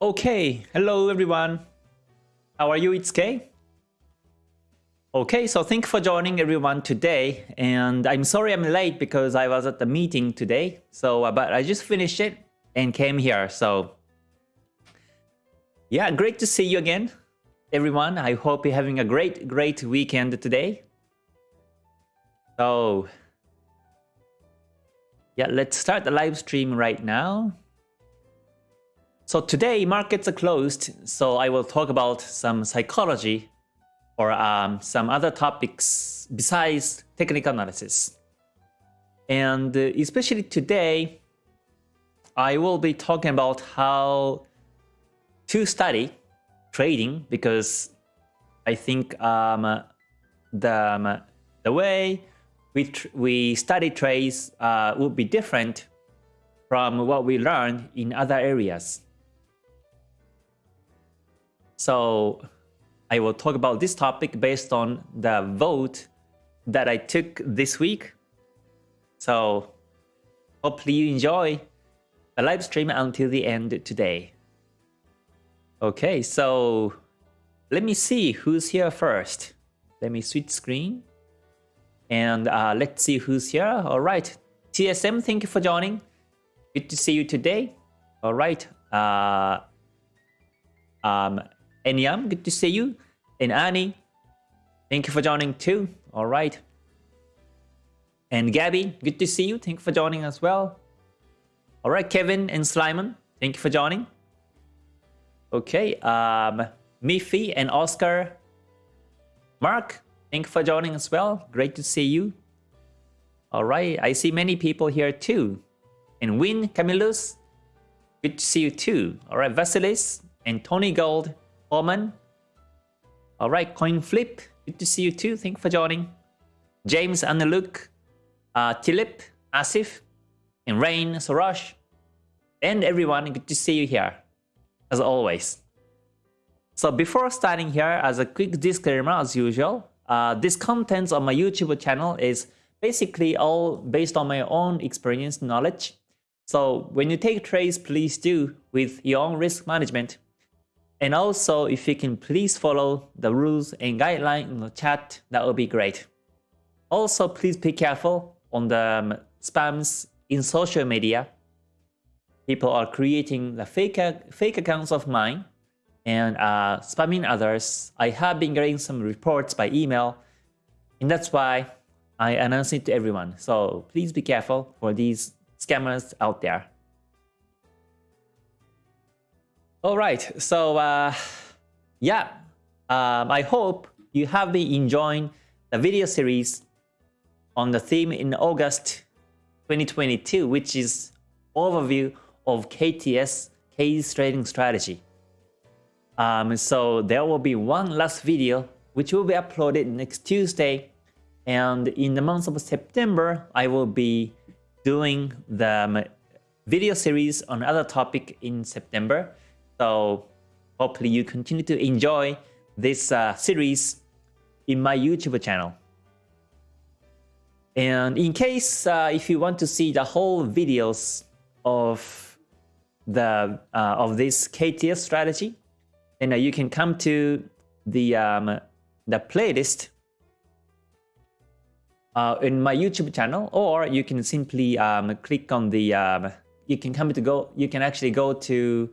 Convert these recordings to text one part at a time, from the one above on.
Okay, hello everyone. How are you? It's Kay. Okay, so thank you for joining everyone today. And I'm sorry I'm late because I was at the meeting today. So, uh, but I just finished it and came here. So, yeah, great to see you again, everyone. I hope you're having a great, great weekend today. So, yeah, let's start the live stream right now. So today markets are closed, so I will talk about some psychology or um, some other topics besides technical analysis. And uh, especially today, I will be talking about how to study trading because I think um, the, um, the way we, we study trades uh, would be different from what we learn in other areas. So I will talk about this topic based on the vote that I took this week. So hopefully you enjoy the live stream until the end today. Okay, so let me see who's here first. Let me switch screen. And uh, let's see who's here. All right, TSM, thank you for joining. Good to see you today. All right. Uh, um, Enyam, good to see you. And Annie, thank you for joining too. All right. And Gabby, good to see you. Thank you for joining as well. All right, Kevin and Slimon, thank you for joining. Okay, um, Miffy and Oscar. Mark, thank you for joining as well. Great to see you. All right, I see many people here too. And Win, Camillus, good to see you too. All right, Vasilis and Tony Gold, Oman. All right, Coin Flip. Good to see you too. Thank you for joining. James Aniluk, uh, Tilip, Asif, and Rain, Sorosh, and everyone. Good to see you here, as always. So before starting here, as a quick disclaimer, as usual, uh, this contents on my YouTube channel is basically all based on my own experience knowledge. So when you take trades, please do with your own risk management and also, if you can please follow the rules and guidelines in the chat, that would be great. Also, please be careful on the um, spams in social media. People are creating the fake, fake accounts of mine and uh, spamming others. I have been getting some reports by email, and that's why I announce it to everyone. So please be careful for these scammers out there. All right, so uh, yeah, um, I hope you have been enjoying the video series on the theme in August 2022, which is overview of KTS, K's trading strategy. Um, so there will be one last video which will be uploaded next Tuesday. And in the month of September, I will be doing the um, video series on other topic in September. So hopefully you continue to enjoy this uh, series in my YouTube channel. And in case uh, if you want to see the whole videos of the uh, of this KTS strategy, then uh, you can come to the um, the playlist uh, in my YouTube channel, or you can simply um, click on the um, you can come to go you can actually go to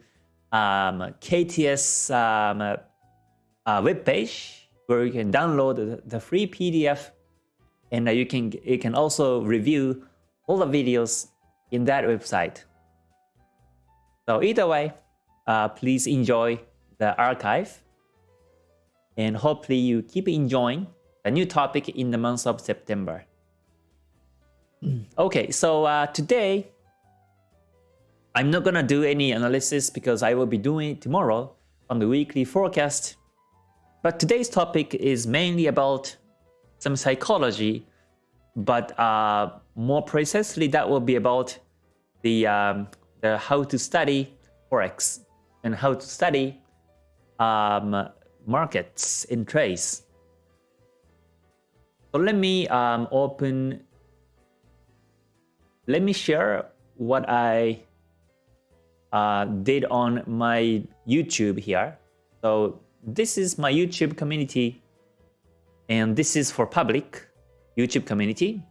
um, KTS um, uh, web page where you can download the, free PDF and you can you can also review all the videos in that website. So either way, uh, please enjoy the archive and hopefully you keep enjoying the new topic in the month of September. okay, so uh, today I'm not gonna do any analysis because I will be doing it tomorrow on the weekly forecast. But today's topic is mainly about some psychology, but uh, more precisely that will be about the, um, the how to study forex and how to study um, markets in trades. So let me um, open, let me share what I uh, did on my YouTube here. So this is my YouTube community and this is for public YouTube community.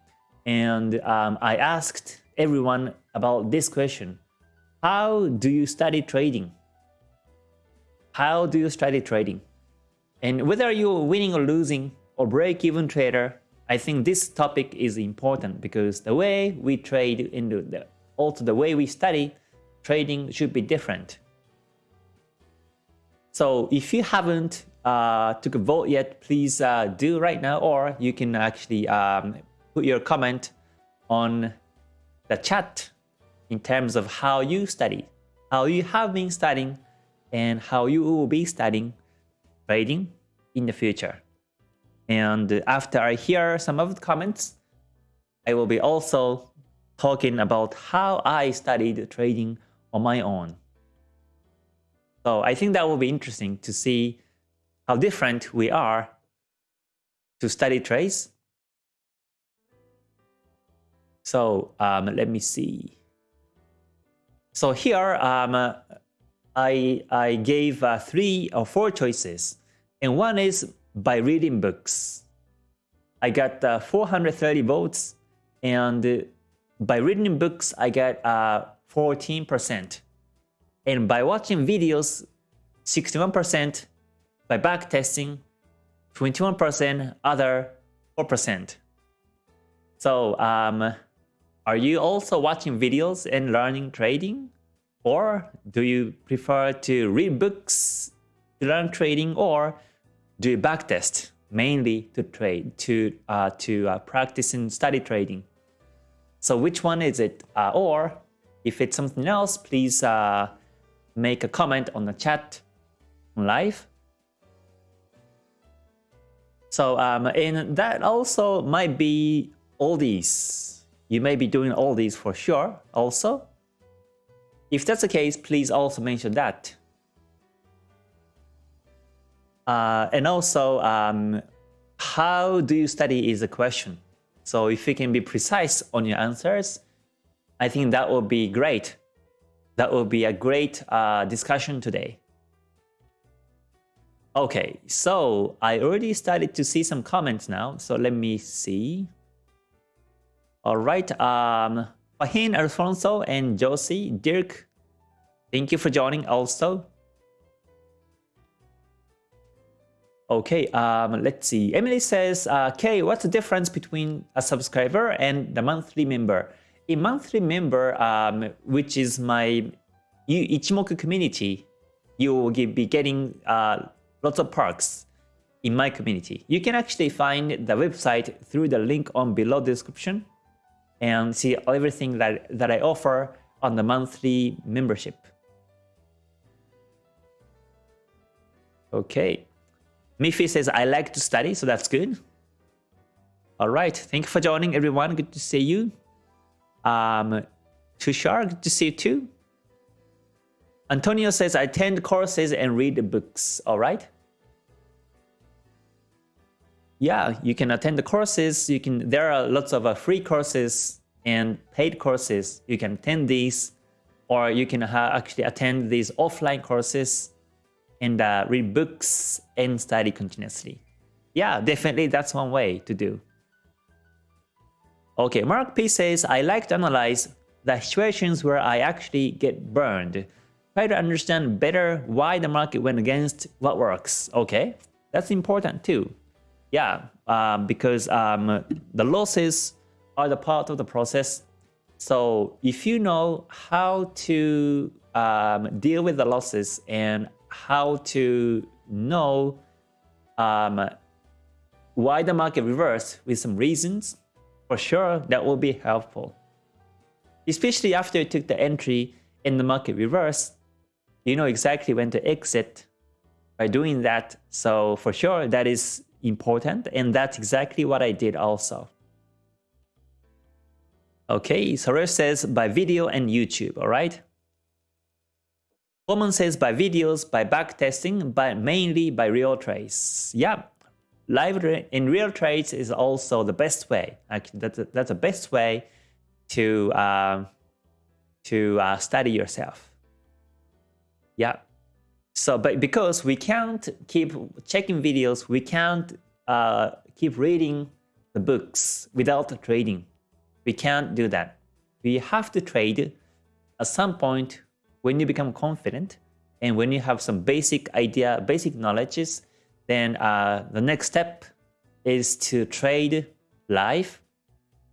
And um, I asked everyone about this question. How do you study trading? How do you study trading? And whether you're winning or losing or break-even trader, I think this topic is important because the way we trade in the, also the way we study trading should be different. So if you haven't uh, took a vote yet, please uh, do right now, or you can actually um, put your comment on the chat in terms of how you study, how you have been studying, and how you will be studying trading in the future. And after I hear some of the comments, I will be also talking about how I studied trading on my own. So I think that will be interesting to see how different we are to study trades. So um, let me see. So here um, I, I gave uh, three or four choices. And one is by reading books. I got uh, 430 votes. And by reading books, I got 14%. Uh, and by watching videos, 61%, by backtesting, 21%, other 4%. So um, are you also watching videos and learning trading? Or do you prefer to read books to learn trading or do you backtest mainly to trade, to, uh, to uh, practice and study trading? So which one is it? Uh, or if it's something else, please uh, make a comment on the chat live. So um, and that also might be all these. You may be doing all these for sure also. If that's the case, please also mention that. Uh, and also, um, how do you study is a question. So if you can be precise on your answers, I think that would be great. That would be a great uh, discussion today. Okay, so I already started to see some comments now. So let me see. All right, um, Fahin, Alfonso, and Josie, Dirk, thank you for joining also. Okay, um, let's see. Emily says, uh, Kay, what's the difference between a subscriber and the monthly member? A monthly member, um, which is my Ichimoku community, you will be getting uh, lots of perks in my community. You can actually find the website through the link on below the description and see everything that, that I offer on the monthly membership. Okay. Miffy says, I like to study, so that's good. All right. Thank you for joining, everyone. Good to see you. Um, Tushar, to see you too. Antonio says, I attend courses and read the books. All right. Yeah, you can attend the courses. You can. There are lots of uh, free courses and paid courses. You can attend these, or you can actually attend these offline courses and uh, read books and study continuously. Yeah, definitely that's one way to do. Okay, Mark P says, I like to analyze the situations where I actually get burned. Try to understand better why the market went against what works. Okay, that's important too. Yeah, um, because um, the losses are the part of the process. So if you know how to um, deal with the losses and how to know um, why the market reversed with some reasons, for sure that will be helpful. Especially after you took the entry in the market reverse, you know exactly when to exit by doing that. So for sure that is important and that's exactly what I did also. Okay, Soresh says by video and YouTube, alright? Common says by videos, by backtesting, but mainly by real trades. Yeah, live in real trades is also the best way. Actually, that's that's the best way to uh, to uh, study yourself. Yeah. So, but because we can't keep checking videos, we can't uh, keep reading the books without trading. We can't do that. We have to trade at some point when you become confident and when you have some basic idea, basic knowledges, then uh, the next step is to trade live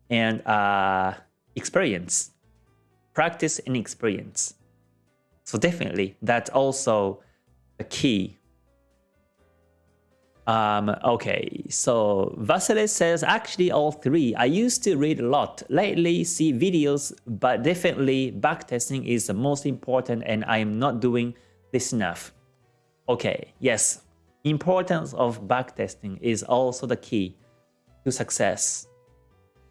and uh, experience, practice and experience. So definitely that's also a key. Um, okay, so Vasily says actually all three. I used to read a lot. Lately see videos, but definitely backtesting is the most important and I am not doing this enough. Okay, yes, importance of backtesting is also the key to success.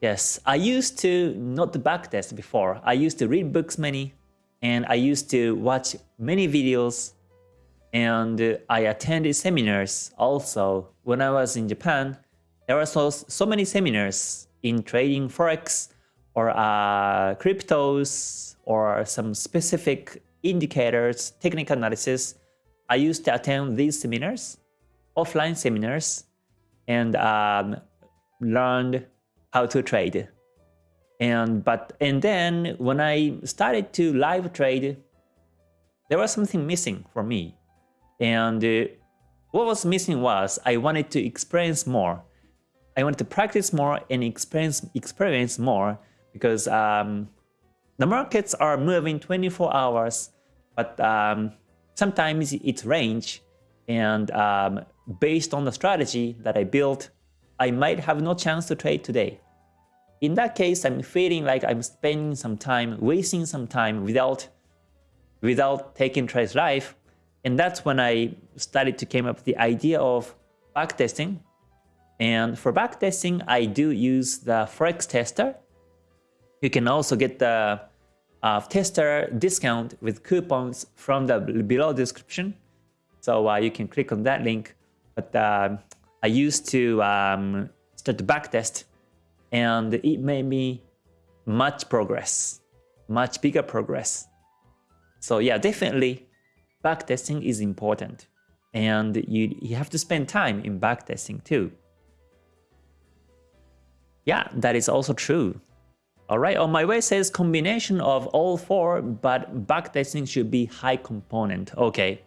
Yes, I used to not backtest before. I used to read books many and I used to watch many videos and I attended seminars also. When I was in Japan, there were so, so many seminars in trading forex or uh, cryptos or some specific indicators, technical analysis. I used to attend these seminars, offline seminars, and um, learned how to trade. And but and then when I started to live trade, there was something missing for me. And uh, what was missing was I wanted to experience more. I wanted to practice more and experience experience more because um, the markets are moving 24 hours, but um, sometimes it's range. And um, based on the strategy that I built, I might have no chance to trade today. In that case, I'm feeling like I'm spending some time, wasting some time without, without taking trades live. And that's when I started to came up with the idea of backtesting. And for backtesting, I do use the Forex tester. You can also get the uh, tester discount with coupons from the below description. So uh, you can click on that link. But uh, I used to um, start the backtest and it made me much progress, much bigger progress. So yeah, definitely backtesting is important and you, you have to spend time in backtesting too. Yeah, that is also true. Alright, on my way says combination of all four, but backtesting should be high component. Okay,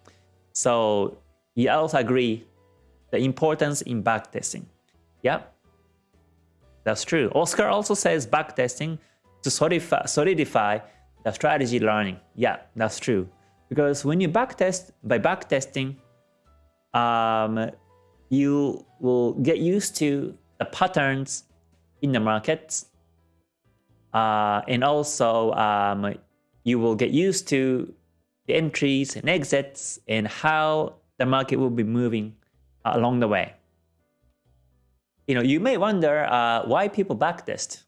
so you also agree the importance in backtesting. Yeah, that's true. Oscar also says backtesting to solidify, solidify the strategy learning. Yeah, that's true. Because when you backtest, by backtesting, um, you will get used to the patterns in the markets. Uh, and also, um, you will get used to the entries and exits and how the market will be moving along the way you know, you may wonder uh, why people backtest.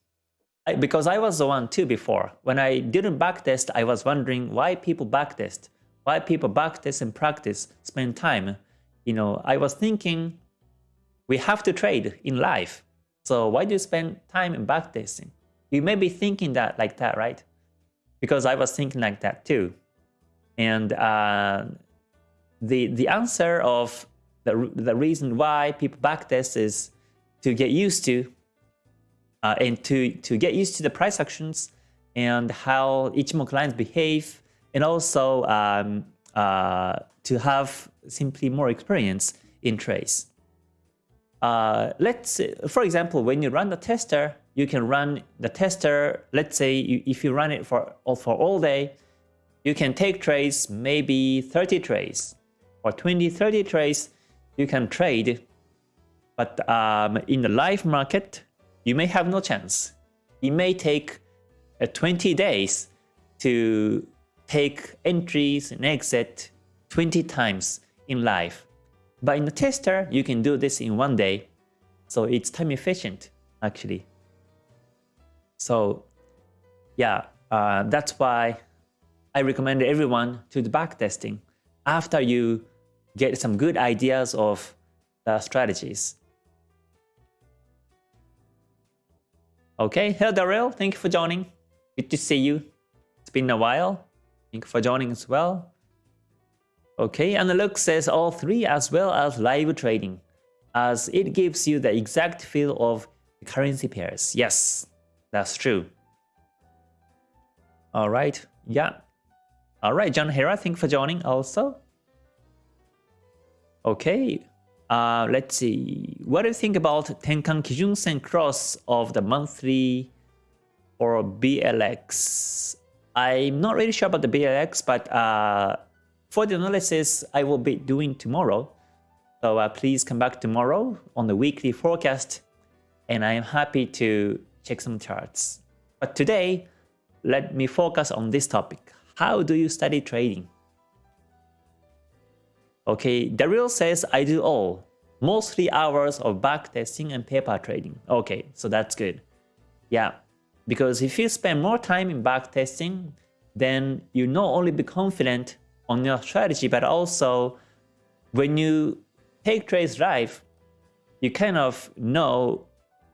I, because I was the one too before. When I didn't backtest, I was wondering why people backtest. Why people backtest and practice, spend time. You know, I was thinking we have to trade in life. So why do you spend time in backtesting? You may be thinking that like that, right? Because I was thinking like that too. And uh, the the answer of the, the reason why people backtest is to get used to uh, and to, to get used to the price actions and how Ichimoku lines behave and also um, uh, to have simply more experience in trades. Uh, let's for example, when you run the tester, you can run the tester. Let's say you, if you run it for for all day, you can take trades, maybe 30 trades or 20, 30 trades. You can trade but um, in the live market, you may have no chance. It may take uh, 20 days to take entries and exit 20 times in live. But in the tester, you can do this in one day. So it's time efficient, actually. So yeah, uh, that's why I recommend everyone to do backtesting after you get some good ideas of the strategies. Okay, hello Daryl, thank you for joining. Good to see you. It's been a while. Thank you for joining as well. Okay, and Luke says all three as well as live trading, as it gives you the exact feel of the currency pairs. Yes, that's true. All right, yeah. All right, John Hera, thank you for joining also. Okay, uh, let's see. What do you think about Tenkan Kijun Sen cross of the monthly or BLX? I'm not really sure about the BLX, but uh, for the analysis I will be doing tomorrow. So uh, please come back tomorrow on the weekly forecast and I am happy to check some charts. But today, let me focus on this topic. How do you study trading? Okay, Daryl says I do all, mostly hours of backtesting and paper trading. Okay, so that's good. Yeah, because if you spend more time in backtesting, then you not only be confident on your strategy, but also when you take trades live, you kind of know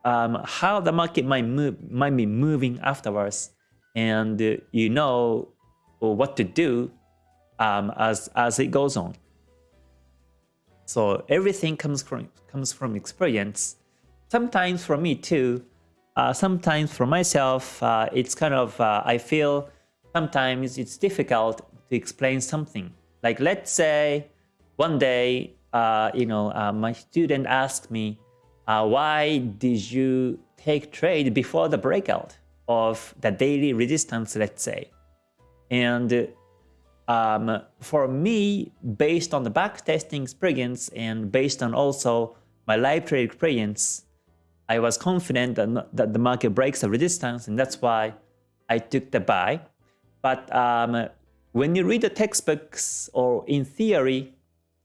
um, how the market might move, might be moving afterwards, and you know what to do um, as as it goes on. So everything comes from comes from experience. Sometimes for me too. Uh, sometimes for myself, uh, it's kind of uh, I feel sometimes it's difficult to explain something. Like let's say one day, uh, you know, uh, my student asked me, why did you take trade before the breakout of the daily resistance, let's say? And um, for me, based on the backtesting experience and based on also my live trade experience, I was confident that, that the market breaks the resistance and that's why I took the buy. But um, when you read the textbooks or in theory,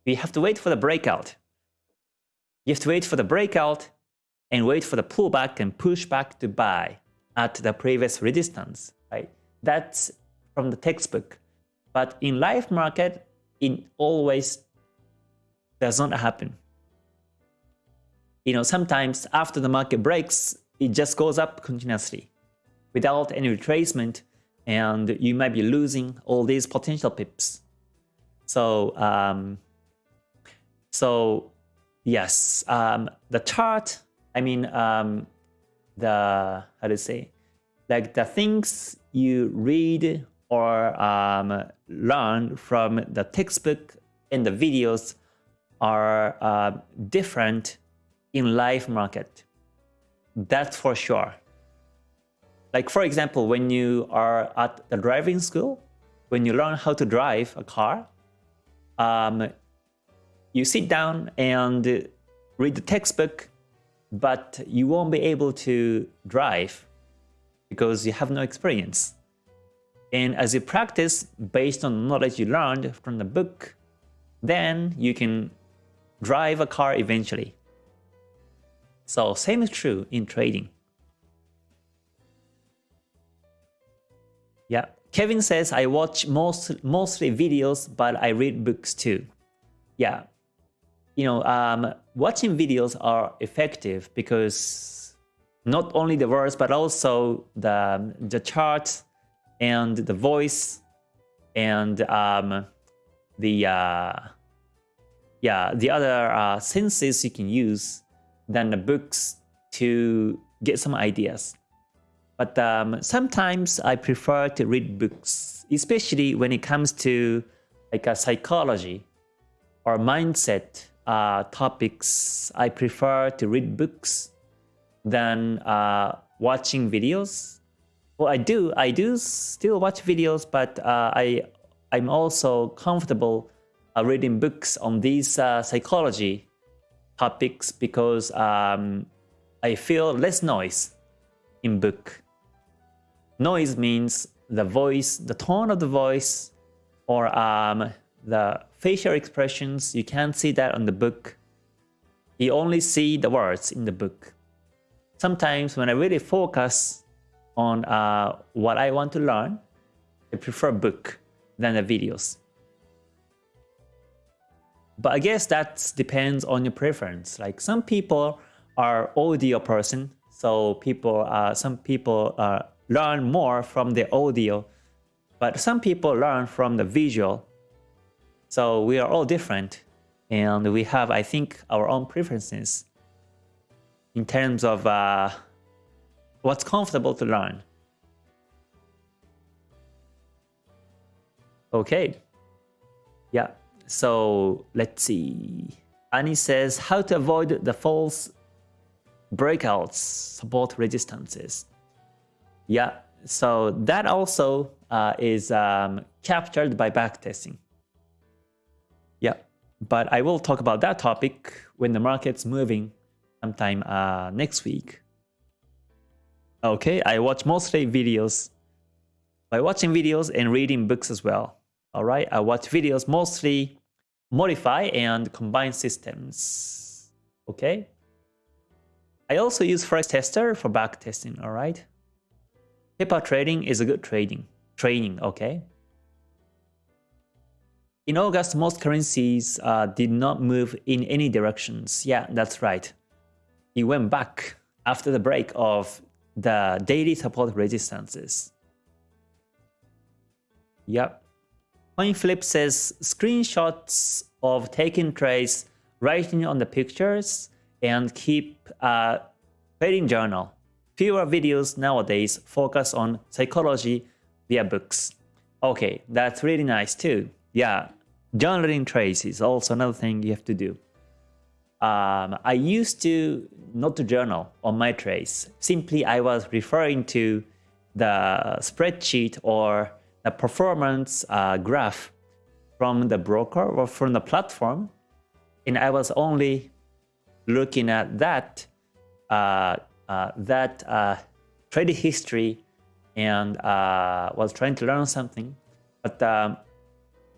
we have to wait for the breakout. You have to wait for the breakout and wait for the pullback and push back to buy at the previous resistance, right? That's from the textbook. But in live market, it always does not happen. You know, sometimes after the market breaks, it just goes up continuously without any retracement and you might be losing all these potential pips. So, um, so yes, um, the chart, I mean, um, the, how to say, like the things you read or um, learn from the textbook and the videos are uh, different in live market. That's for sure. Like for example, when you are at the driving school, when you learn how to drive a car, um, you sit down and read the textbook, but you won't be able to drive because you have no experience. And as you practice based on knowledge you learned from the book, then you can drive a car eventually. So same is true in trading. Yeah, Kevin says I watch most mostly videos, but I read books too. Yeah, you know, um, watching videos are effective because not only the words but also the the charts and the voice and um, the uh, yeah the other uh, senses you can use than the books to get some ideas. But um, sometimes I prefer to read books, especially when it comes to like a psychology or mindset uh, topics. I prefer to read books than uh, watching videos. Well, I do. I do still watch videos, but uh, I I'm also comfortable uh, reading books on these uh, psychology topics because um, I feel less noise in book. Noise means the voice, the tone of the voice, or um, the facial expressions. You can't see that on the book. You only see the words in the book. Sometimes when I really focus on uh, what I want to learn, I prefer book than the videos. But I guess that depends on your preference. Like some people are audio person, so people, uh, some people uh, learn more from the audio, but some people learn from the visual. So we are all different and we have, I think, our own preferences in terms of uh, what's comfortable to learn. Okay. Yeah. So let's see. Annie says how to avoid the false breakouts, support resistances. Yeah. So that also uh, is um, captured by backtesting. Yeah. But I will talk about that topic when the market's moving sometime uh, next week. Okay, I watch mostly videos. By watching videos and reading books as well. All right, I watch videos mostly modify and combine systems. Okay. I also use Forex Tester for back testing. All right. Paper trading is a good trading training. Okay. In August, most currencies uh, did not move in any directions. Yeah, that's right. It went back after the break of the daily support resistances. Yep. CoinFlip says screenshots of taking trades, writing on the pictures, and keep a trading journal. Fewer videos nowadays focus on psychology via books. Okay, that's really nice too. Yeah, Journaling trades is also another thing you have to do. Um, I used to not to journal on my trades. Simply, I was referring to the spreadsheet or the performance uh, graph from the broker or from the platform, and I was only looking at that uh, uh, that uh, trade history and uh, was trying to learn something. But um,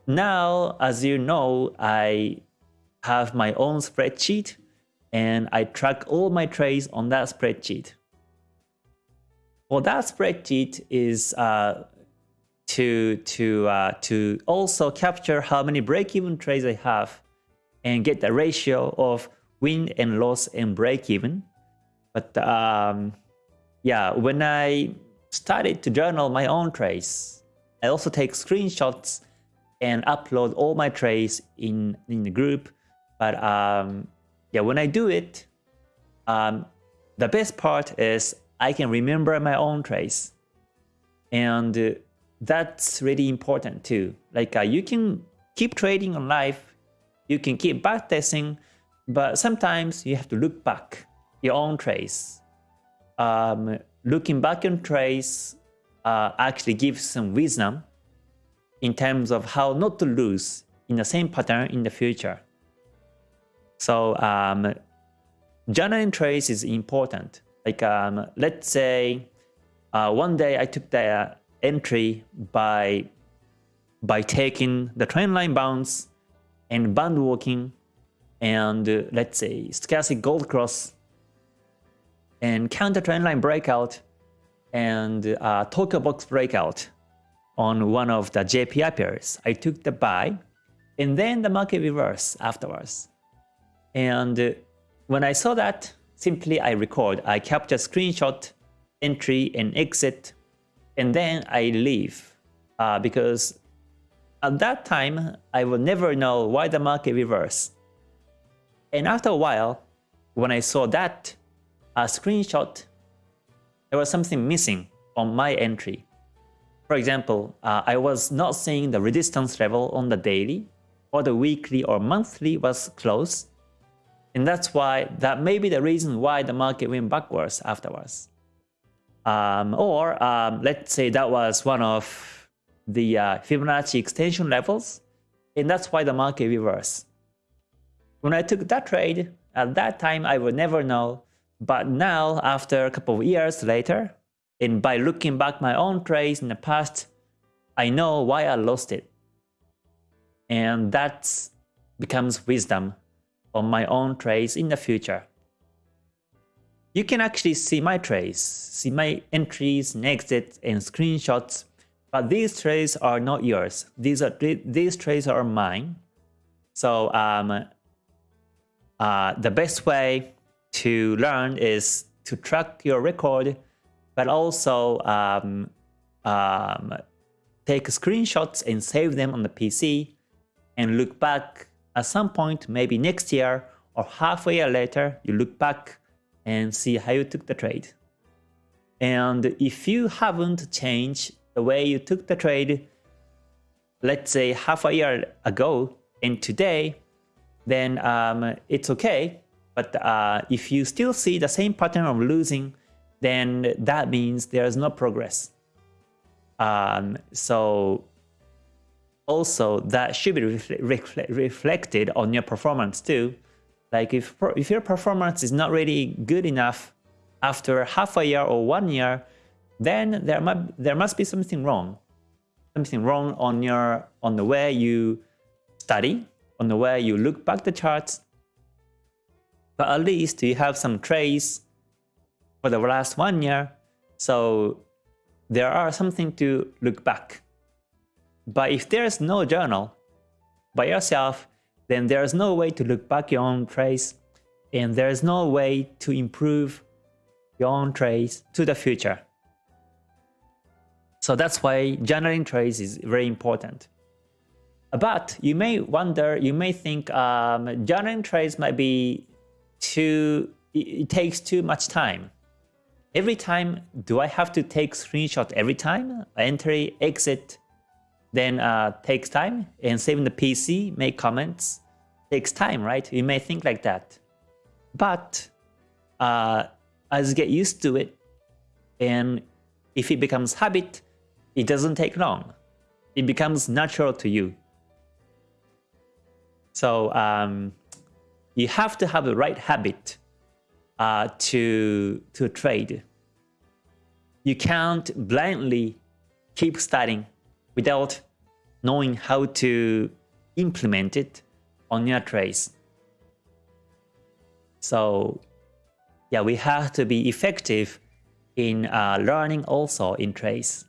now, as you know, I have my own spreadsheet and I track all my trades on that spreadsheet. Well, that spreadsheet is uh, to to uh, to also capture how many break-even trades I have and get the ratio of win and loss and break-even. But um, yeah, when I started to journal my own trades, I also take screenshots and upload all my trades in, in the group. But um, yeah, when I do it, um, the best part is I can remember my own trades. And uh, that's really important too. Like uh, you can keep trading on live, you can keep backtesting, but sometimes you have to look back your own trades. Um, looking back on trades uh, actually gives some wisdom in terms of how not to lose in the same pattern in the future. So um, journaling trades is important. Like um, let's say uh, one day I took the entry by by taking the trend line bounce and band walking and uh, let's say stochastic gold cross and counter trend line breakout and uh, Tokyo box breakout on one of the JPY pairs. I took the buy and then the market reverse afterwards. And uh, when I saw that, simply I record, I capture screenshot, entry and exit, and then I leave. Uh, because at that time, I will never know why the market reverse. And after a while, when I saw that uh, screenshot, there was something missing on my entry. For example, uh, I was not seeing the resistance level on the daily or the weekly or monthly was close. And that's why that may be the reason why the market went backwards afterwards. Um, or um, let's say that was one of the uh, Fibonacci extension levels, and that's why the market reversed. When I took that trade, at that time I would never know, but now after a couple of years later, and by looking back my own trades in the past, I know why I lost it. And that becomes wisdom on my own trades in the future. You can actually see my trades, see my entries and exits and screenshots, but these trades are not yours. These are these trades are mine. So um, uh, the best way to learn is to track your record but also um, um, take screenshots and save them on the PC and look back at some point, maybe next year or half a year later, you look back and see how you took the trade. And if you haven't changed the way you took the trade, let's say half a year ago and today, then um, it's okay. But uh, if you still see the same pattern of losing, then that means there's no progress. Um, so also that should be refle reflected on your performance too. Like if, if your performance is not really good enough after half a year or one year, then there might there must be something wrong. Something wrong on your on the way you study, on the way you look back the charts. But at least you have some trace for the last one year. So there are something to look back. But if there's no journal by yourself, then there's no way to look back your own trace and there's no way to improve your own trace to the future. So that's why journaling trace is very important. But you may wonder, you may think um, journaling trace might be too, it takes too much time. Every time, do I have to take screenshot every time? Entry, exit, then uh, takes time and saving the PC, make comments, takes time, right? You may think like that. But uh, as you get used to it, and if it becomes habit, it doesn't take long. It becomes natural to you. So um, you have to have the right habit uh, to, to trade. You can't blindly keep studying without knowing how to implement it on your trades. So yeah, we have to be effective in uh, learning also in trades.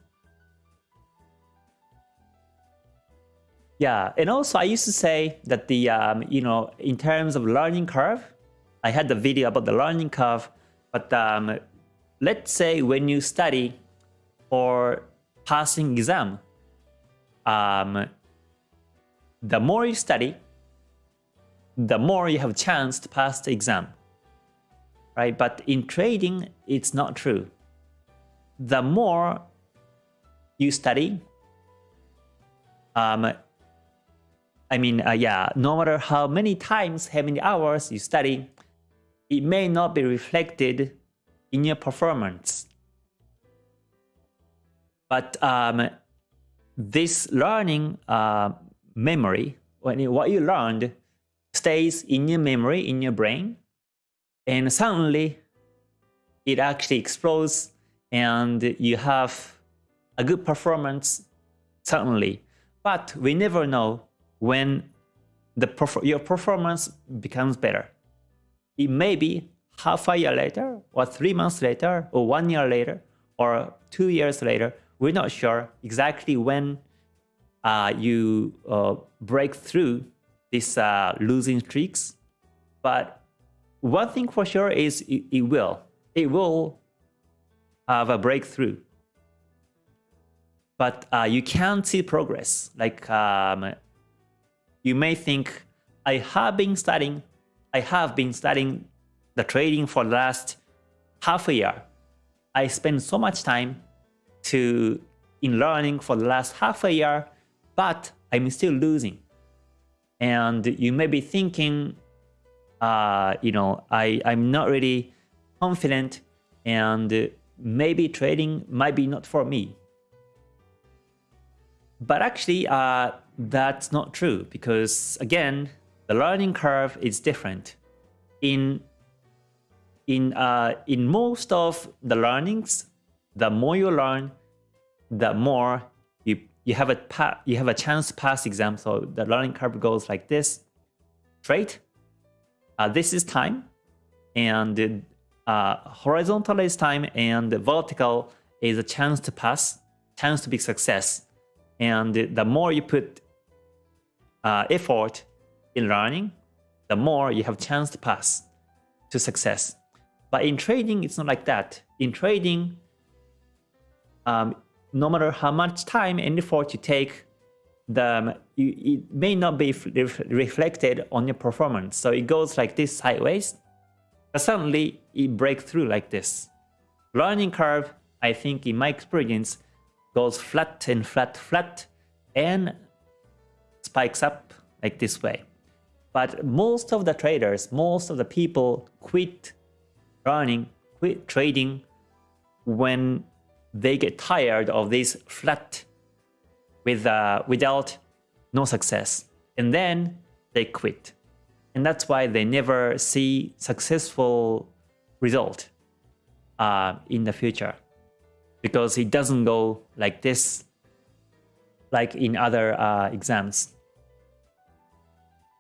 Yeah, and also I used to say that the, um, you know, in terms of learning curve, I had the video about the learning curve, but um, let's say when you study for passing exam, um, the more you study, the more you have chance to pass the exam right? But in trading, it's not true. The more you study, um, I mean, uh, yeah, no matter how many times, how many hours you study, it may not be reflected in your performance. But um, this learning uh, memory, when what you learned, stays in your memory, in your brain, and suddenly it actually explodes and you have a good performance suddenly. But we never know when the your performance becomes better. It may be half a year later, or three months later, or one year later, or two years later. We're not sure exactly when uh, you uh, break through these uh, losing streaks, but one thing for sure is it, it will. It will have a breakthrough. But uh, you can't see progress. Like um, you may think, I have been studying, I have been studying the trading for the last half a year. I spent so much time to in learning for the last half a year, but I'm still losing. And you may be thinking uh, you know, I, I'm not really confident and maybe trading might be not for me. But actually, uh, that's not true because again, the learning curve is different. In in uh, in most of the learnings, the more you learn, the more you you have a you have a chance to pass exam. So the learning curve goes like this: straight, uh, this is time, and uh, horizontal is time, and vertical is a chance to pass, chance to be success. And the more you put uh, effort in learning, the more you have chance to pass to success. But in trading, it's not like that. In trading, um, no matter how much time and effort you take, the it may not be reflected on your performance. So it goes like this sideways, but suddenly it breaks through like this. Learning curve, I think in my experience, goes flat and flat, flat, and spikes up like this way. But most of the traders, most of the people quit learning, quit trading when they get tired of this flat with uh, without no success. And then they quit. And that's why they never see successful result uh, in the future. Because it doesn't go like this, like in other uh, exams.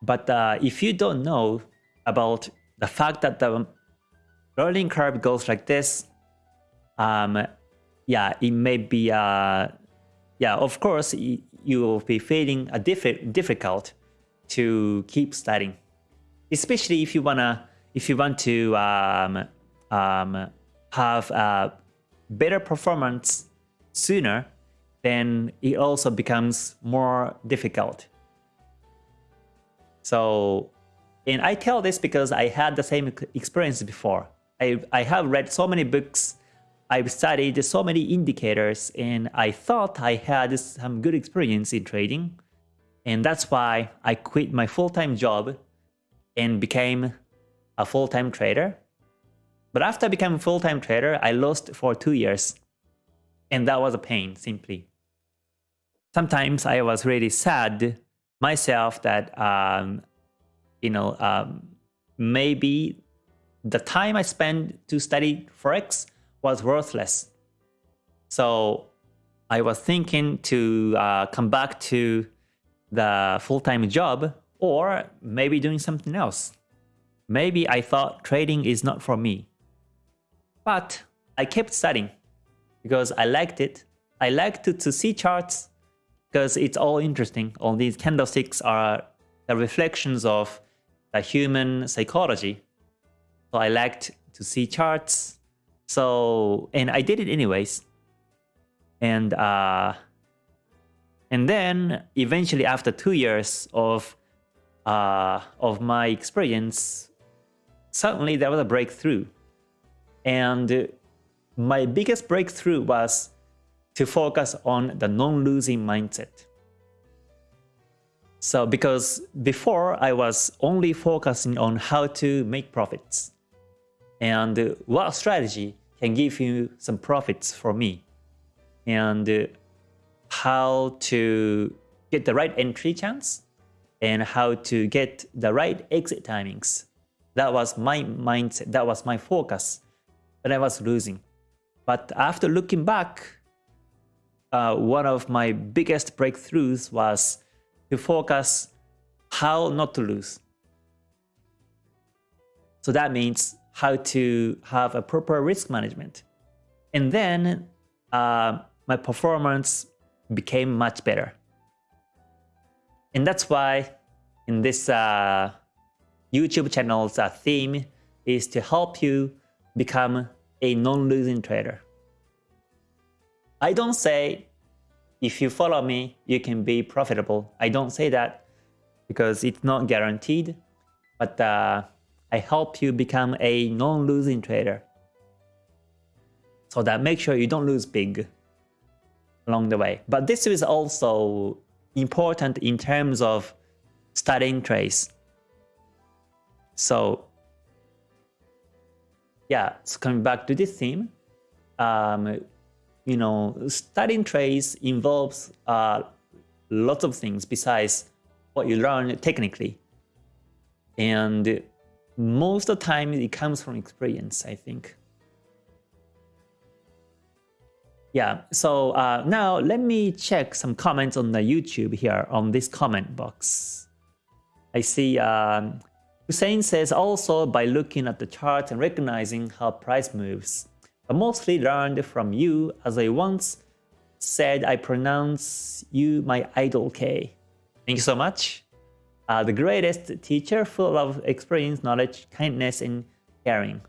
But uh, if you don't know about the fact that the learning curve goes like this, um, yeah, it may be, uh, yeah, of course, you will be feeling a diff difficult to keep studying, especially if you wanna, if you want to um, um, have a better performance sooner, then it also becomes more difficult. So, and I tell this because I had the same experience before. I, I have read so many books, I've studied so many indicators, and I thought I had some good experience in trading. And that's why I quit my full-time job and became a full-time trader. But after I became a full-time trader, I lost for two years. And that was a pain, simply. Sometimes I was really sad myself that um, you know um, maybe the time I spent to study forex was worthless. So I was thinking to uh, come back to the full-time job or maybe doing something else. Maybe I thought trading is not for me. But I kept studying because I liked it. I liked to, to see charts because it's all interesting. All these candlesticks are the reflections of the human psychology. So I liked to see charts. So, and I did it anyways. And, uh, and then eventually after two years of, uh, of my experience, suddenly there was a breakthrough. And my biggest breakthrough was to focus on the non-losing mindset. So because before I was only focusing on how to make profits and what strategy can give you some profits for me and how to get the right entry chance and how to get the right exit timings. That was my mindset, that was my focus, but I was losing. But after looking back, uh, one of my biggest breakthroughs was to focus how not to lose. So that means how to have a proper risk management. And then uh, my performance became much better. And that's why in this uh, YouTube channel's uh, theme is to help you become a non-losing trader. I don't say if you follow me, you can be profitable. I don't say that because it's not guaranteed, but uh, I help you become a non-losing trader. So that make sure you don't lose big along the way. But this is also important in terms of studying trades. So yeah, so coming back to this theme, um, you know, studying trades involves uh, lots of things besides what you learn technically. And most of the time it comes from experience, I think. Yeah, so uh, now let me check some comments on the YouTube here on this comment box. I see um, Hussein says also by looking at the chart and recognizing how price moves. I mostly learned from you as I once said I pronounce you my idol K. Thank you so much. Uh, the greatest teacher full of experience, knowledge, kindness, and caring.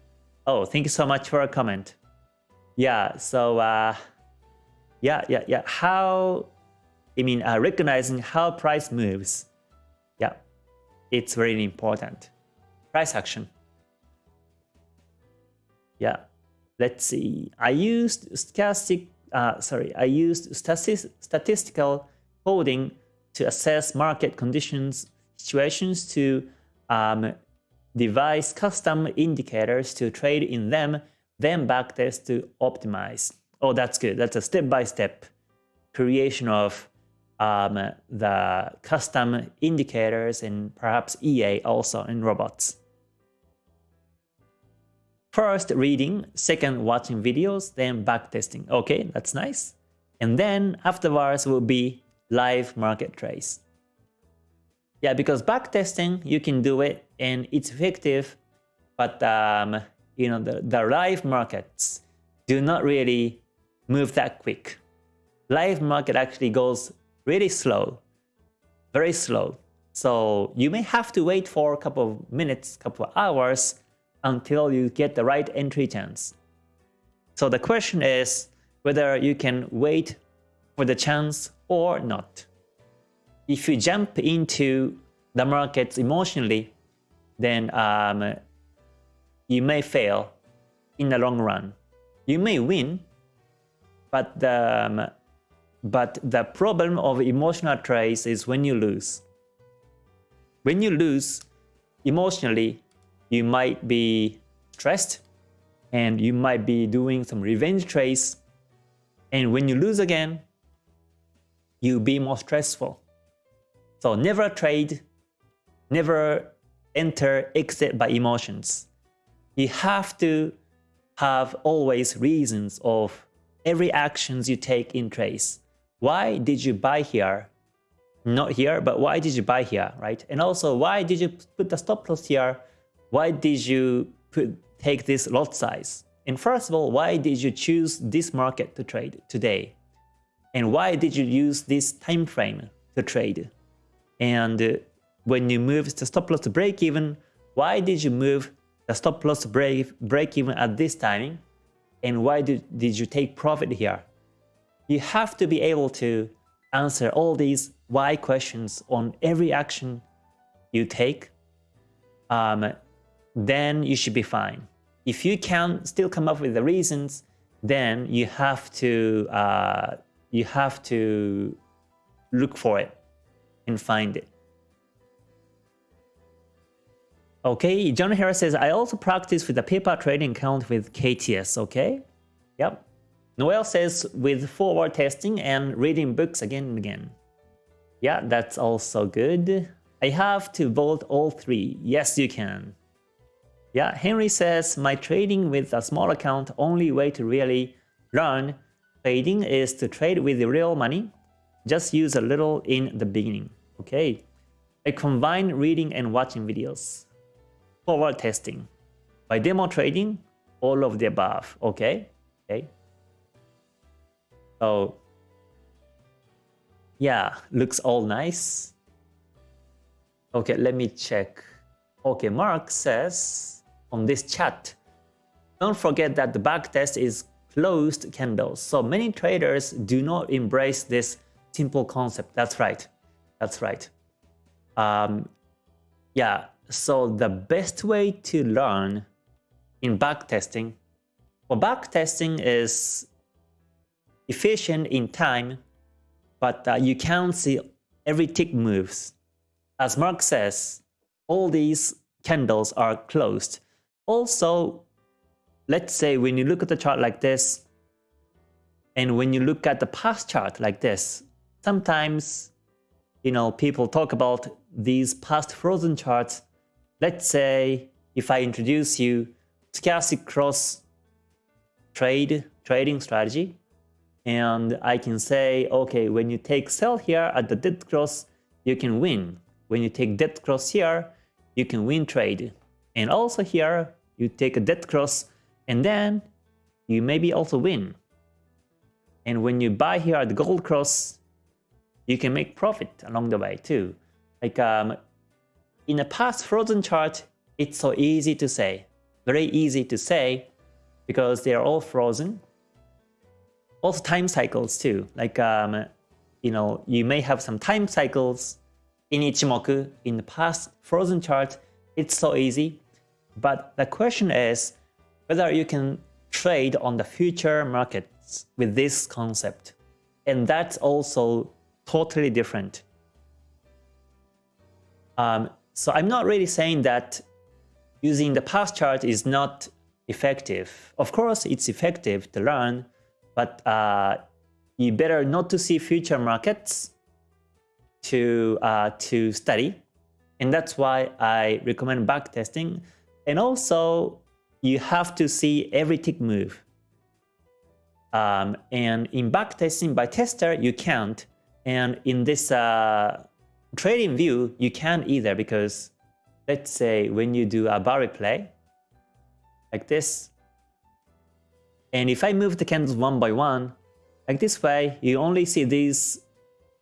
Oh, thank you so much for a comment. Yeah, so uh, yeah, yeah, yeah. How I mean, uh, recognizing how price moves. Yeah, it's very important. Price action. Yeah, let's see. I used stochastic, uh, sorry, I used statistical coding to assess market conditions situations to um, devise custom indicators to trade in them, then backtest to optimize. Oh, that's good. That's a step-by-step -step creation of um, the custom indicators and perhaps EA also in robots. First reading, second watching videos, then backtesting. Okay, that's nice. And then afterwards will be live market trace. Yeah, because backtesting, you can do it and it's effective, but um, you know the, the live markets do not really move that quick. Live market actually goes really slow, very slow. So you may have to wait for a couple of minutes, couple of hours until you get the right entry chance. So the question is whether you can wait for the chance or not. If you jump into the markets emotionally, then um, you may fail in the long run. You may win, but the, um, but the problem of emotional trades is when you lose. When you lose emotionally, you might be stressed and you might be doing some revenge trades. And when you lose again, you'll be more stressful. So never trade, never enter exit by emotions. You have to have always reasons of every actions you take in trades. Why did you buy here? Not here, but why did you buy here, right? And also, why did you put the stop loss here? Why did you put, take this lot size? And first of all, why did you choose this market to trade today? And why did you use this time frame to trade? And uh, when you move the stop loss to break even, why did you move the stop loss to break, break even at this timing? And why did, did you take profit here? You have to be able to answer all these why questions on every action you take. Um, then you should be fine. If you can still come up with the reasons, then you have to uh, you have to look for it and find it. Okay, John Harris says, I also practice with a paper trading account with KTS, okay? Yep. Noel says, with forward testing and reading books again and again. Yeah, that's also good. I have to vote all three. Yes, you can. Yeah, Henry says, my trading with a small account, only way to really learn trading is to trade with real money. Just use a little in the beginning. Okay. I combine reading and watching videos. Forward testing. By demo trading, all of the above. Okay. Okay. So yeah, looks all nice. Okay, let me check. Okay, Mark says on this chat. Don't forget that the backtest is closed candles. So many traders do not embrace this simple concept. That's right. That's right. Um, yeah, so the best way to learn in backtesting, well, backtesting is efficient in time, but uh, you can't see every tick moves. As Mark says, all these candles are closed. Also, let's say when you look at the chart like this, and when you look at the past chart like this, sometimes, you know, people talk about these past frozen charts. Let's say if I introduce you stochastic cross trade trading strategy, and I can say, okay, when you take sell here at the dead cross, you can win. When you take dead cross here, you can win trade. And also here, you take a dead cross, and then you maybe also win. And when you buy here at the gold cross, you can make profit along the way too. Like um, in a past frozen chart, it's so easy to say, very easy to say, because they are all frozen. Also time cycles too. Like um, you know, you may have some time cycles in Ichimoku, in the past frozen chart, it's so easy. But the question is whether you can trade on the future markets with this concept. And that's also totally different. Um, so I'm not really saying that using the past chart is not effective. Of course, it's effective to learn, but uh, you better not to see future markets to uh, to study, and that's why I recommend backtesting. And also, you have to see every tick move. Um, and in backtesting by tester, you can't. And in this uh, TradingView, you can't either because let's say when you do a bar replay, like this, and if I move the candles one by one, like this way, you only see these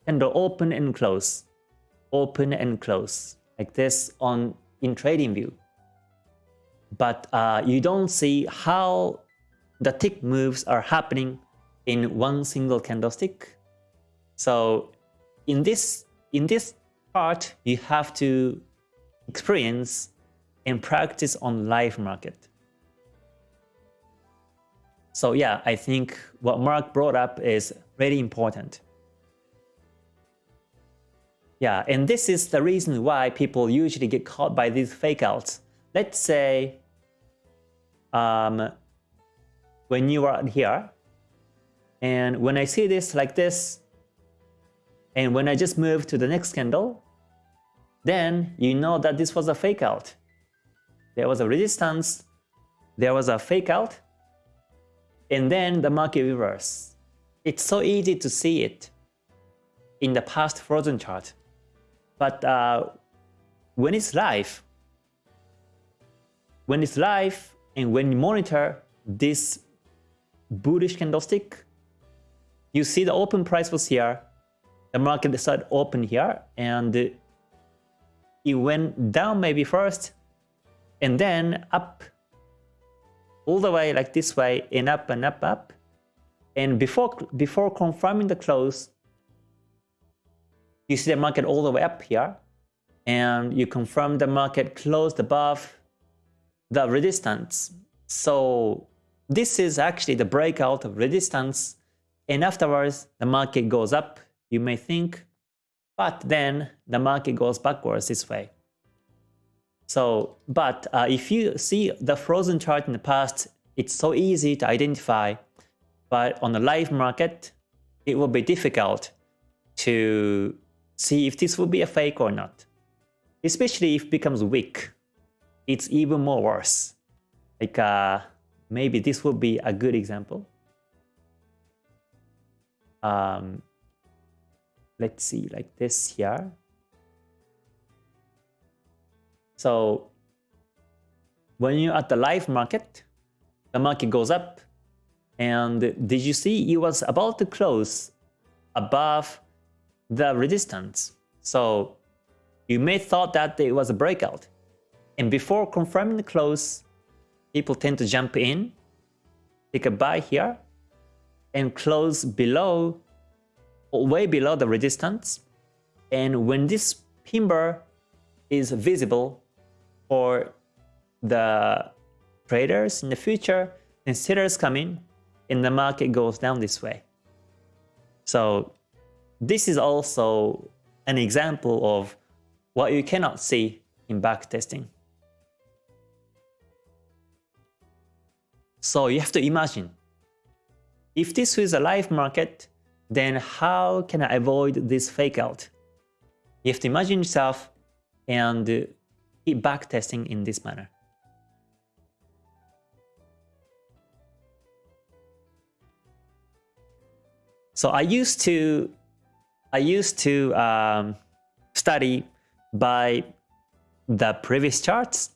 candle open and close, open and close, like this on in TradingView. But uh, you don't see how the tick moves are happening in one single candlestick. So in this in this part, you have to experience and practice on live market. So yeah, I think what Mark brought up is really important. Yeah, and this is the reason why people usually get caught by these fake outs. Let's say um, when you are here, and when I see this like this, and when I just move to the next candle, then you know that this was a fake out. There was a resistance, there was a fake out, and then the market reverse. It's so easy to see it in the past frozen chart. But uh, when it's live, when it's live and when you monitor this bullish candlestick, you see the open price was here, the market started open here, and it went down maybe first, and then up all the way like this way, and up and up, up. And before, before confirming the close, you see the market all the way up here, and you confirm the market closed above the resistance. So this is actually the breakout of resistance, and afterwards the market goes up, you may think, but then the market goes backwards this way. So, but uh, if you see the frozen chart in the past, it's so easy to identify, but on the live market, it will be difficult to see if this will be a fake or not. Especially if it becomes weak, it's even more worse. Like uh, maybe this would be a good example. Um, let's see, like this here. So when you're at the live market, the market goes up. And did you see it was about to close above the resistance. So you may thought that it was a breakout. And before confirming the close, people tend to jump in, take a buy here, and close below, way below the resistance. And when this pin bar is visible for the traders in the future, then sellers come in and the market goes down this way. So this is also an example of what you cannot see in backtesting. So you have to imagine, if this was a live market, then how can I avoid this fake out? You have to imagine yourself and keep backtesting in this manner. So I used to I used to um, study by the previous charts.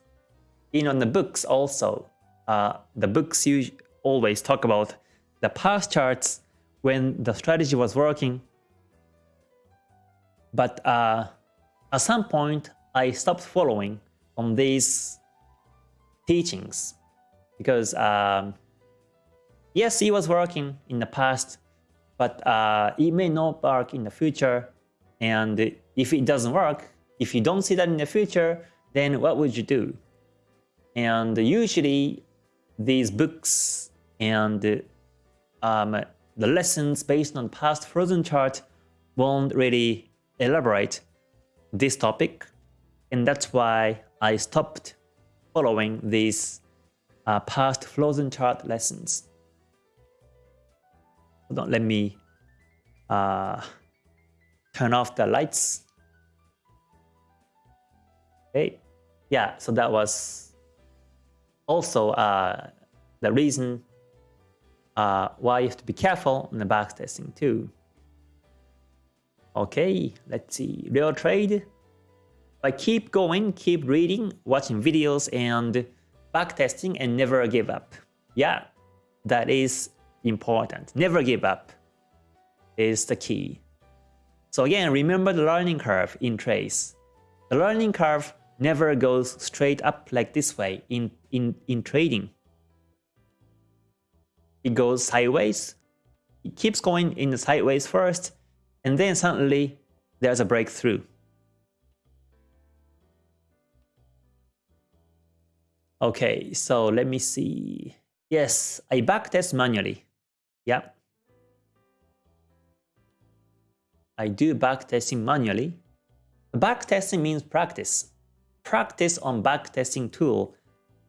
In on the books also, uh, the books you always talk about the past charts when the strategy was working. But uh, at some point, I stopped following on these teachings because um, yes, it was working in the past, but uh, it may not work in the future. And if it doesn't work, if you don't see that in the future, then what would you do? And usually these books and um, the lessons based on past frozen chart won't really elaborate this topic. And that's why I stopped following these uh, past frozen chart lessons. Hold on, let me uh, turn off the lights. Okay, yeah, so that was also uh, the reason uh, why you have to be careful in the backtesting too. Okay, let's see, real trade. But keep going, keep reading, watching videos and backtesting and never give up. Yeah, that is important. Never give up is the key. So again, remember the learning curve in trace. The learning curve never goes straight up like this way in, in, in trading. It goes sideways, it keeps going in the sideways first, and then suddenly there's a breakthrough. Okay, so let me see. Yes, I backtest manually. Yep. I do backtesting manually. Backtesting means practice. Practice on backtesting tool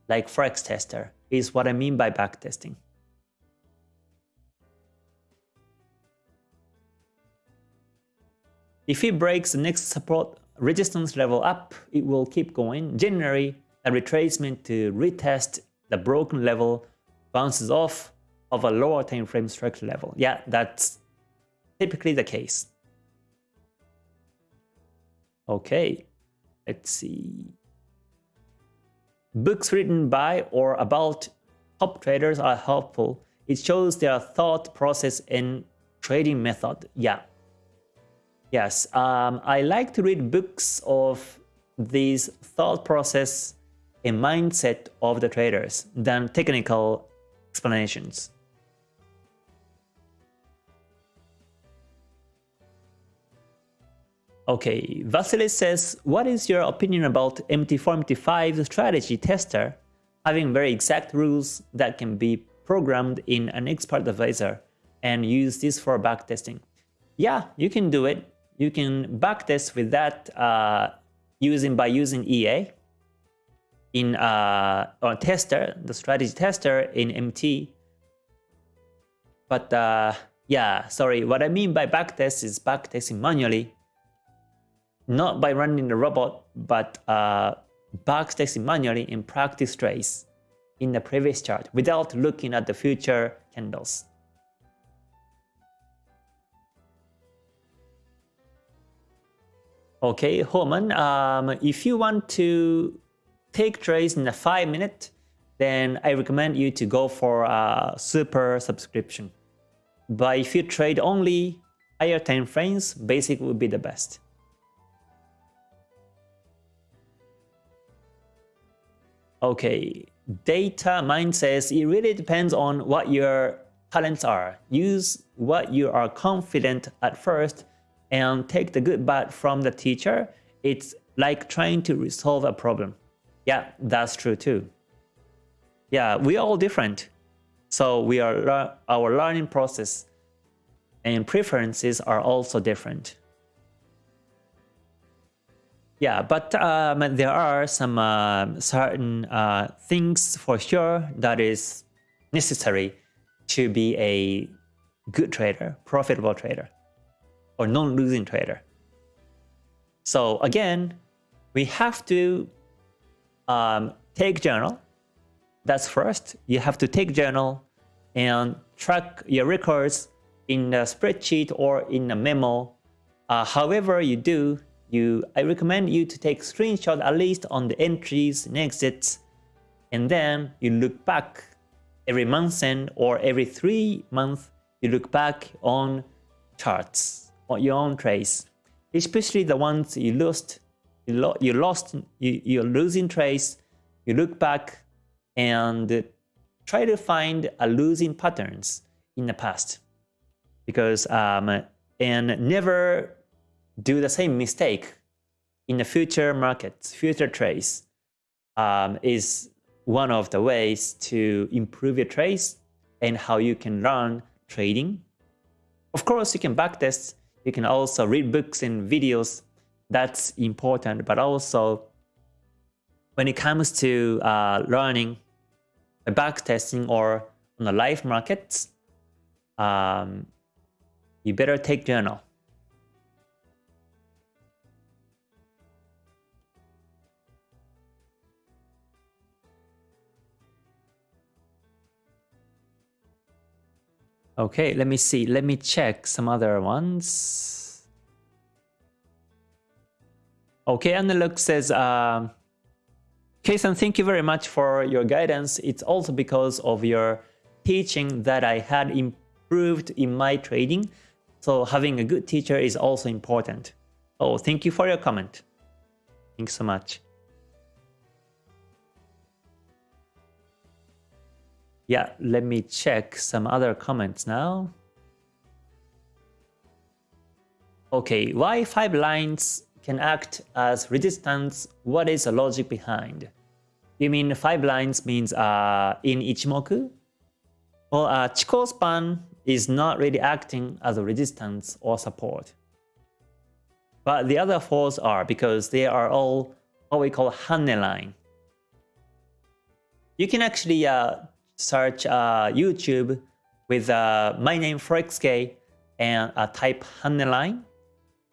like Forex Tester is what I mean by backtesting. If it breaks the next support resistance level up, it will keep going. Generally, a retracement to retest the broken level bounces off of a lower time frame structure level. Yeah, that's typically the case. Okay, let's see. Books written by or about top traders are helpful. It shows their thought process and trading method. Yeah. Yes, um, I like to read books of these thought process and mindset of the traders than technical explanations. Okay, Vasily says, what is your opinion about MT4-MT5 strategy tester having very exact rules that can be programmed in an expert advisor and use this for backtesting? Yeah, you can do it. You can backtest with that uh, using by using EA in uh, or tester, the strategy tester in MT. But uh, yeah, sorry, what I mean by backtest is backtesting manually, not by running the robot, but uh, backtesting manually in practice trace in the previous chart without looking at the future candles. Okay, Holman, um, if you want to take trades in a 5 minute, then I recommend you to go for a super subscription. But if you trade only higher time frames, basic would be the best. Okay, data mind says it really depends on what your talents are. Use what you are confident at first and take the good bad from the teacher. It's like trying to resolve a problem. Yeah, that's true too. Yeah, we are all different. So we are our learning process and preferences are also different. Yeah, but um, there are some uh, certain uh, things for sure that is necessary to be a good trader, profitable trader, or non-losing trader. So again, we have to um, take journal. That's first. You have to take journal and track your records in a spreadsheet or in a memo. Uh, however you do, you I recommend you to take screenshot at least on the entries and exits, and then you look back every month and or every three months you look back on charts on your own trades, especially the ones you lost you, lo you lost, you, you're losing trades, you look back and try to find a losing patterns in the past. because um, and never do the same mistake in the future markets, future trades um, is one of the ways to improve your trades and how you can learn trading. Of course, you can backtest. You can also read books and videos. That's important. But also, when it comes to uh, learning backtesting or on the live markets, um, you better take journal. Okay, let me see. Let me check some other ones. Okay, and the look says, uh, K-san, thank you very much for your guidance. It's also because of your teaching that I had improved in my trading. So having a good teacher is also important. Oh, thank you for your comment. Thanks so much. Yeah, let me check some other comments now. Okay, why five lines can act as resistance? What is the logic behind? You mean five lines means uh, in Ichimoku? Well, uh, Chikou span is not really acting as a resistance or support. But the other fours are because they are all what we call Hanne line. You can actually uh, search uh, YouTube with uh, my name ForexK and uh, type Hanne line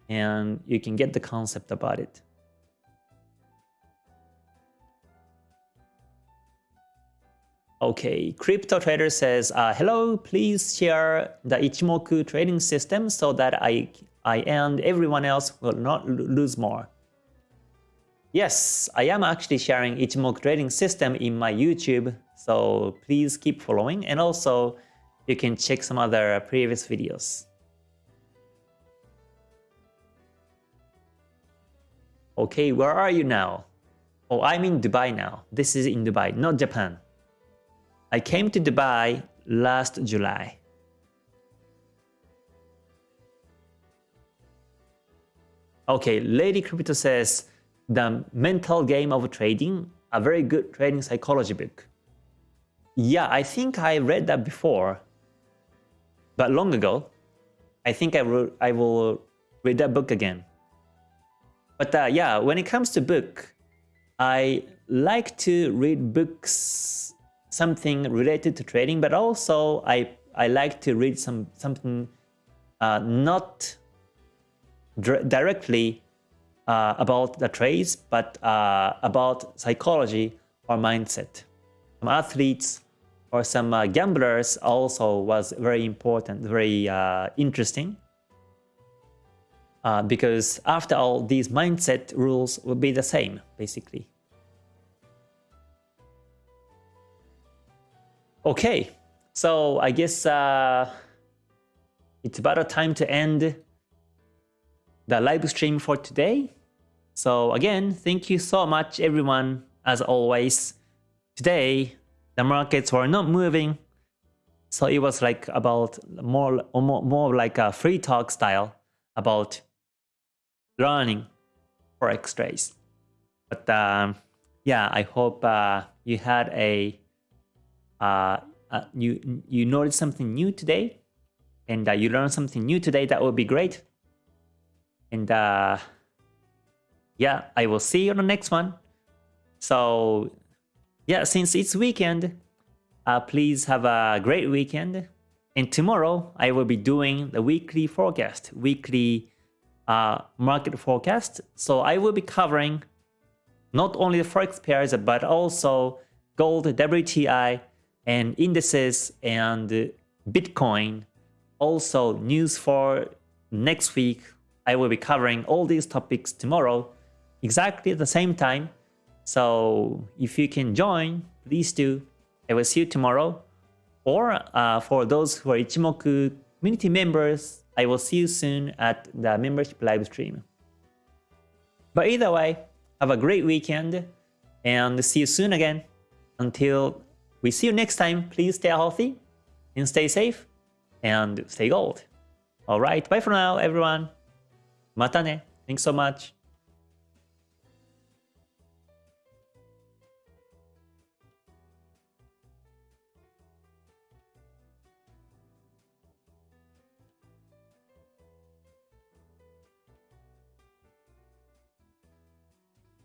and you can get the concept about it. Okay, Crypto Trader says, uh, hello, please share the Ichimoku trading system so that I, I and everyone else will not lose more. Yes, I am actually sharing Ichimoku trading system in my YouTube, so please keep following and also you can check some other previous videos. Okay, where are you now? Oh, I'm in Dubai now. This is in Dubai, not Japan. I came to Dubai last July. Okay, Lady Crypto says, the Mental Game of Trading, a very good trading psychology book. Yeah, I think I read that before, but long ago. I think I will, I will read that book again. But uh, yeah, when it comes to book, I like to read books, something related to trading, but also I, I like to read some something uh, not directly uh, about the trades, but uh, about psychology or mindset. Athletes or some uh, gamblers also was very important, very uh, interesting. Uh, because after all, these mindset rules will be the same, basically. Okay, so I guess uh, it's about a time to end the live stream for today. So again, thank you so much everyone as always. Today, the markets were not moving. So it was like about more, more, more like a free talk style about learning forex trades. But um, yeah, I hope uh, you had a uh, uh, you you noticed something new today, and uh, you learned something new today. That would be great. And uh, yeah, I will see you on the next one. So yeah, since it's weekend, uh, please have a great weekend. And tomorrow I will be doing the weekly forecast, weekly uh, market forecast. So I will be covering not only the forex pairs, but also gold, WTI, and indices and Bitcoin. Also news for next week. I will be covering all these topics tomorrow exactly at the same time. So if you can join, please do. I will see you tomorrow. Or uh, for those who are Ichimoku community members, I will see you soon at the membership live stream. But either way, have a great weekend and see you soon again. Until we see you next time, please stay healthy and stay safe and stay gold. Alright, bye for now, everyone. Mata ne. Thanks so much.